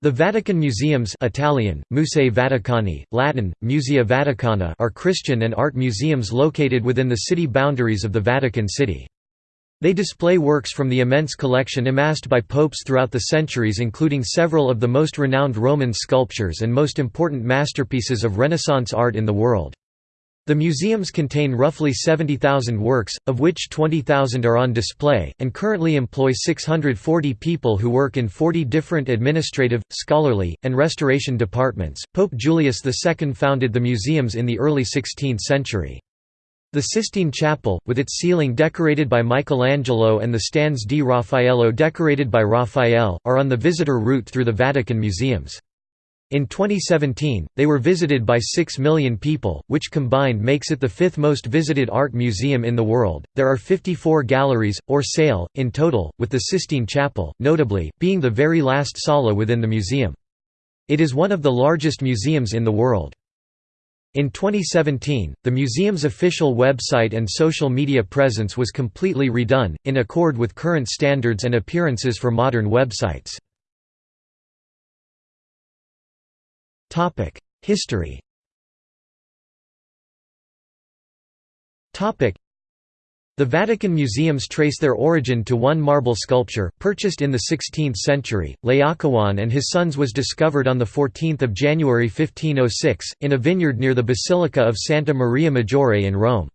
The Vatican Museums Italian, Musei Vaticani, Latin, Musea Vaticana are Christian and art museums located within the city boundaries of the Vatican City. They display works from the immense collection amassed by popes throughout the centuries including several of the most renowned Roman sculptures and most important masterpieces of Renaissance art in the world. The museums contain roughly 70,000 works, of which 20,000 are on display, and currently employ 640 people who work in 40 different administrative, scholarly, and restoration departments. Pope Julius II founded the museums in the early 16th century. The Sistine Chapel, with its ceiling decorated by Michelangelo and the Stanze di Raffaello decorated by Raphael, are on the visitor route through the Vatican museums. In 2017, they were visited by 6 million people, which combined makes it the fifth most visited art museum in the world. There are 54 galleries, or sale, in total, with the Sistine Chapel, notably, being the very last sala within the museum. It is one of the largest museums in the world. In 2017, the museum's official website and social media presence was completely redone, in accord with current standards and appearances for modern websites. History The Vatican museums trace their origin to one marble sculpture, purchased in the 16th century. Laocoon and his sons was discovered on 14 January 1506, in a vineyard near the Basilica of Santa Maria Maggiore in Rome.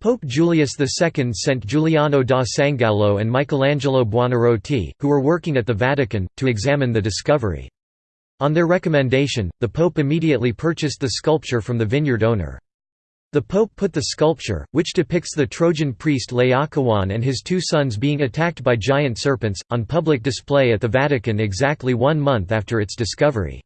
Pope Julius II sent Giuliano da Sangallo and Michelangelo Buonarroti, who were working at the Vatican, to examine the discovery. On their recommendation, the Pope immediately purchased the sculpture from the vineyard owner. The Pope put the sculpture, which depicts the Trojan priest Laocoon and his two sons being attacked by giant serpents, on public display at the Vatican exactly one month after its discovery.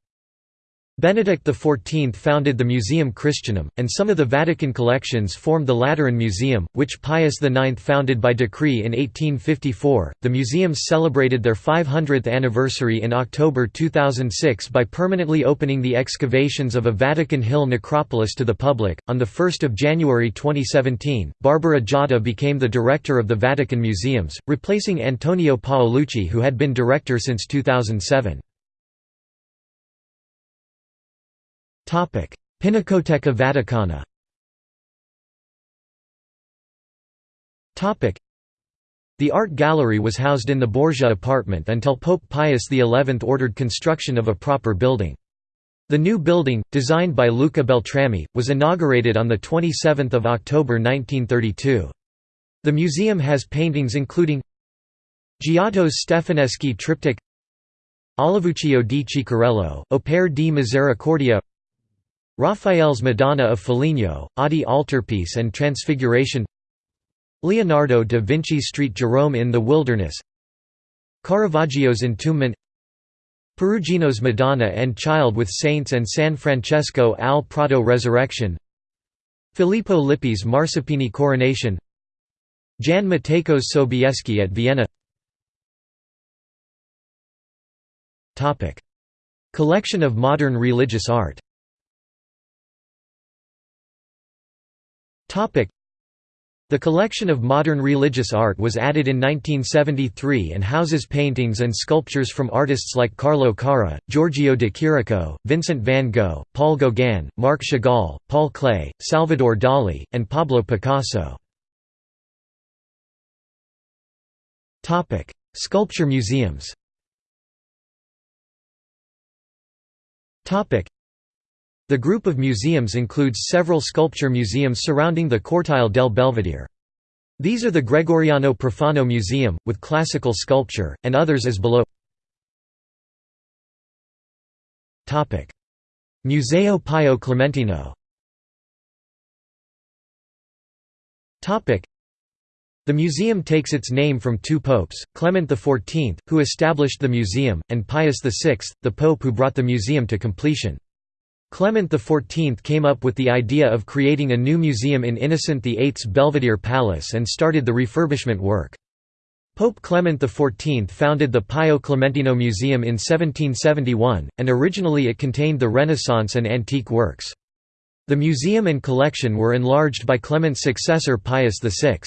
Benedict XIV founded the Museum Christianum, and some of the Vatican collections formed the Lateran Museum, which Pius IX founded by decree in 1854. The museums celebrated their 500th anniversary in October 2006 by permanently opening the excavations of a Vatican Hill necropolis to the public. On 1 January 2017, Barbara Jatta became the director of the Vatican Museums, replacing Antonio Paolucci, who had been director since 2007. Pinacoteca Vaticana the art gallery was housed in the Borgia apartment until Pope Pius XI ordered construction of a proper building. The new building, designed by Luca Beltrami, was inaugurated on 27 October 1932. The museum has paintings including Giotto's Stefaneschi triptych Olivuccio di Ciccarello, Opere di Misericordia Raphael's Madonna of Foligno, Oddi Altarpiece and Transfiguration Leonardo da Vinci's Street Jerome in the Wilderness Caravaggio's Entombment Perugino's Madonna and Child with Saints and San Francesco al Prato Resurrection Filippo Lippi's Marsuppini Coronation Jan Matejko's Sobieski at Vienna. Collection of modern religious art The collection of modern religious art was added in 1973 and houses paintings and sculptures from artists like Carlo Carrà, Giorgio de Chirico, Vincent van Gogh, Paul Gauguin, Marc Chagall, Paul Klee, Salvador Dali, and Pablo Picasso. Sculpture museums the group of museums includes several sculpture museums surrounding the Cortile del Belvedere. These are the Gregoriano Profano Museum, with classical sculpture, and others as below Museo Pio Clementino the museum takes its name from two popes, Clement XIV, who established the museum, and Pius VI, the pope who brought the museum to completion. Clement XIV came up with the idea of creating a new museum in Innocent VIII's Belvedere Palace and started the refurbishment work. Pope Clement XIV founded the Pio Clementino Museum in 1771, and originally it contained the Renaissance and antique works. The museum and collection were enlarged by Clement's successor Pius VI.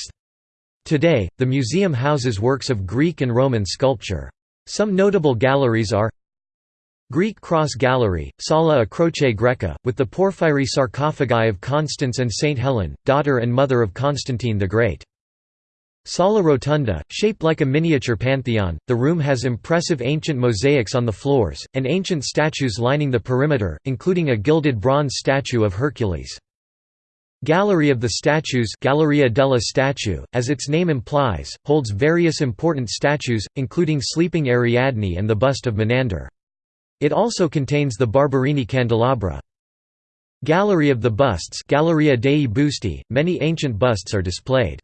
Today, the museum houses works of Greek and Roman sculpture. Some notable galleries are Greek Cross Gallery, Sala a Croce Greca, with the porphyry sarcophagi of Constance and Saint Helen, daughter and mother of Constantine the Great. Sala Rotunda, shaped like a miniature pantheon, the room has impressive ancient mosaics on the floors, and ancient statues lining the perimeter, including a gilded bronze statue of Hercules. Gallery of the Statues Galleria della Statue, as its name implies, holds various important statues, including Sleeping Ariadne and the bust of Menander. It also contains the Barberini candelabra. Gallery of the Busts Galleria dei Busti, many ancient busts are displayed.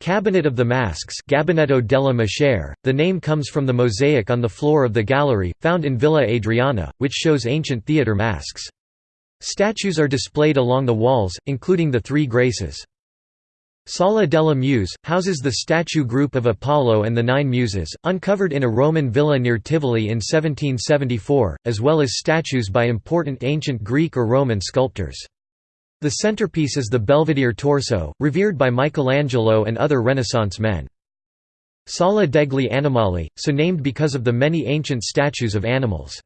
Cabinet of the Masks Gabinetto della Maschere, the name comes from the mosaic on the floor of the gallery, found in Villa Adriana, which shows ancient theatre masks. Statues are displayed along the walls, including the Three Graces. Sala della Muse, houses the statue group of Apollo and the Nine Muses, uncovered in a Roman villa near Tivoli in 1774, as well as statues by important ancient Greek or Roman sculptors. The centerpiece is the Belvedere torso, revered by Michelangelo and other Renaissance men. Sala degli Animali, so named because of the many ancient statues of animals.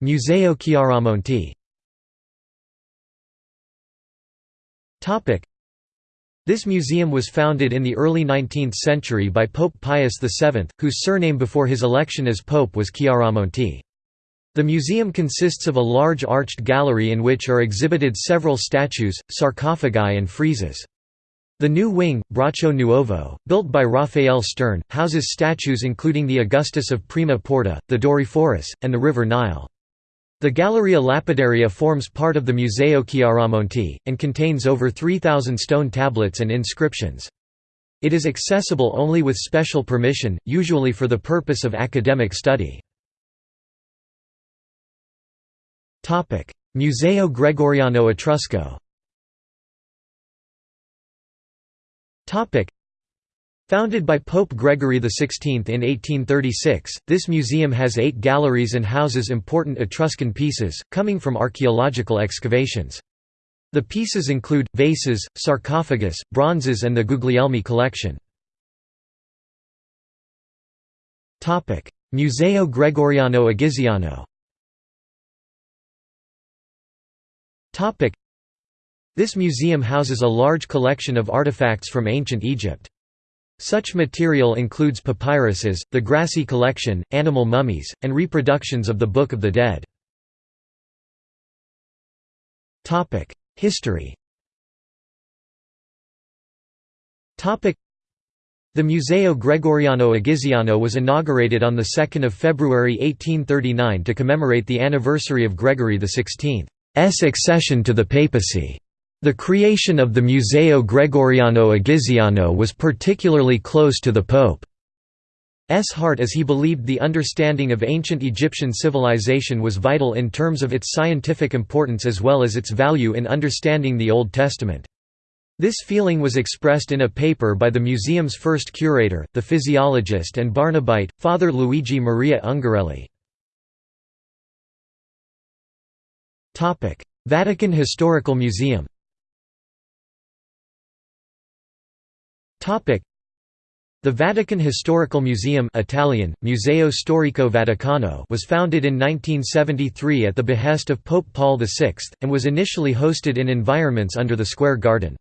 Museo Chiaramonti This museum was founded in the early 19th century by Pope Pius VII, whose surname before his election as pope was Chiaramonti. The museum consists of a large arched gallery in which are exhibited several statues, sarcophagi and friezes. The new wing, Braccio Nuovo, built by Raphael Stern, houses statues including the Augustus of Prima Porta, the Doryphorus, and the River Nile. The Galleria Lapidaria forms part of the Museo Chiaramonti, and contains over 3,000 stone tablets and inscriptions. It is accessible only with special permission, usually for the purpose of academic study. Museo Gregoriano Etrusco Founded by Pope Gregory XVI in 1836, this museum has eight galleries and houses important Etruscan pieces, coming from archaeological excavations. The pieces include, vases, sarcophagus, bronzes and the Guglielmi collection. Museo Gregoriano Egiziano this museum houses a large collection of artifacts from ancient Egypt. Such material includes papyruses, the Grassi collection, animal mummies, and reproductions of the Book of the Dead. History the Museo Gregoriano Egiziano was inaugurated on 2 February 1839 to commemorate the anniversary of Gregory XVI's accession to the papacy. The creation of the Museo Gregoriano Egiziano was particularly close to the Pope's heart as he believed the understanding of ancient Egyptian civilization was vital in terms of its scientific importance as well as its value in understanding the Old Testament. This feeling was expressed in a paper by the museum's first curator, the physiologist and Barnabite, Father Luigi Maria Ungarelli. Vatican Historical Museum The Vatican Historical Museum Italian, Museo Storico Vaticano was founded in 1973 at the behest of Pope Paul VI, and was initially hosted in environments under the Square Garden.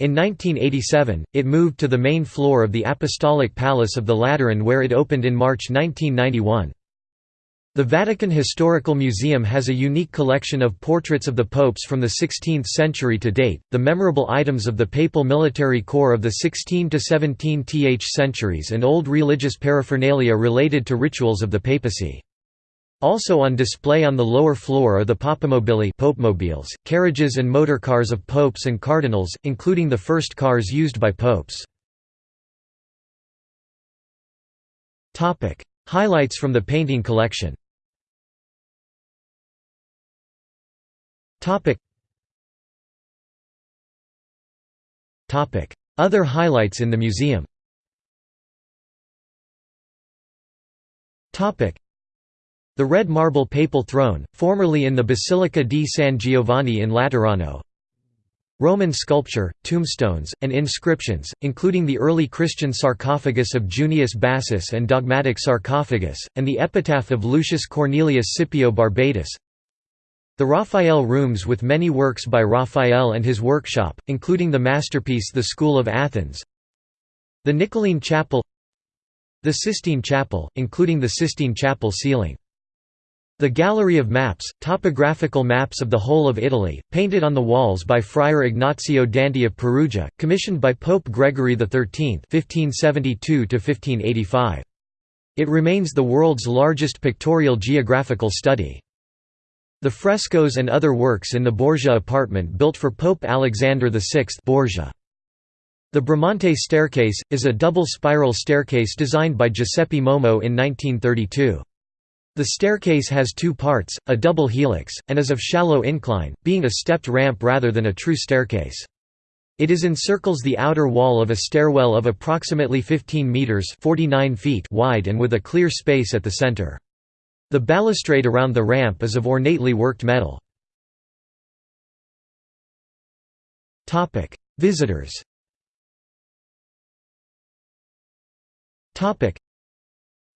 In 1987, it moved to the main floor of the Apostolic Palace of the Lateran where it opened in March 1991. The Vatican Historical Museum has a unique collection of portraits of the popes from the 16th century to date, the memorable items of the papal military corps of the 16 to 17th centuries and old religious paraphernalia related to rituals of the papacy. Also on display on the lower floor are the papamobili popemobiles, carriages and motorcars of popes and cardinals, including the first cars used by popes. Highlights from the painting collection Other highlights in the museum. The red marble papal throne, formerly in the Basilica di San Giovanni in Laterano. Roman sculpture, tombstones, and inscriptions, including the early Christian sarcophagus of Junius Bassus and dogmatic sarcophagus, and the epitaph of Lucius Cornelius Scipio Barbatus. The Raphael Rooms with many works by Raphael and his workshop, including the masterpiece The School of Athens. The Niccoline Chapel The Sistine Chapel, including the Sistine Chapel ceiling. The Gallery of Maps, topographical maps of the whole of Italy, painted on the walls by Friar Ignazio Danti of Perugia, commissioned by Pope Gregory XIII (1572–1585). It remains the world's largest pictorial geographical study. The frescoes and other works in the Borgia apartment built for Pope Alexander VI Borgia. The Bramante staircase, is a double spiral staircase designed by Giuseppe Momo in 1932. The staircase has two parts, a double helix, and is of shallow incline, being a stepped ramp rather than a true staircase. It is encircles the outer wall of a stairwell of approximately 15 meters (49 feet) wide and with a clear space at the center. The balustrade around the ramp is of ornately worked metal. Visitors.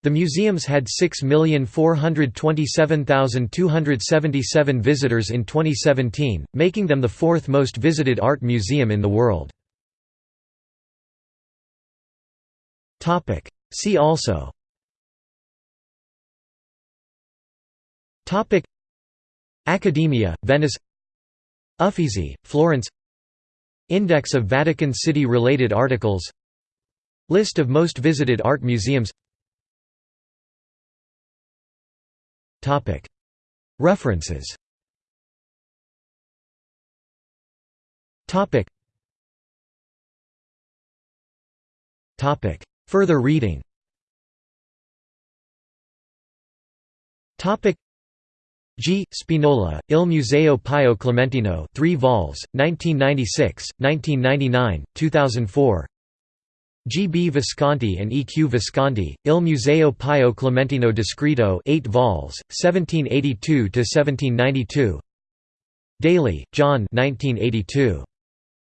The museums had 6,427,277 visitors in 2017, making them the fourth most visited art museum in the world. See also Accademia, Venice. Uffizi, Florence. Index of Vatican City-related articles. List of most visited art museums. References. Further reading G. Spinola, Il Museo Pio Clementino 3 vols, 1996, 1999, 2004 G. B. Visconti and E. Q. Visconti, Il Museo Pio Clementino Descritto 8 vols, 1782–1792 Daly, John 1982.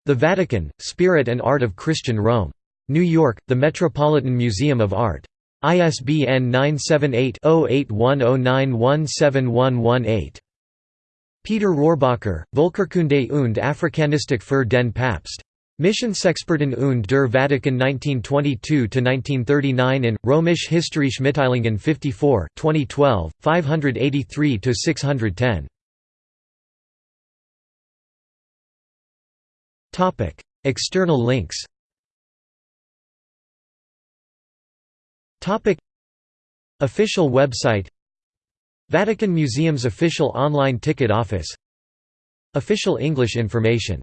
The Vatican, Spirit and Art of Christian Rome. New York, The Metropolitan Museum of Art. ISBN 978-0810917118. Peter Rohrbacher, Volkerkunde und Afrikanistik für den Papst. Missionsexperten und der Vatikan 1922–1939 in, Römisch Historische Mitteilungen 54 2012, 583–610. External links Official website. Vatican Museum's official online ticket office. Official English information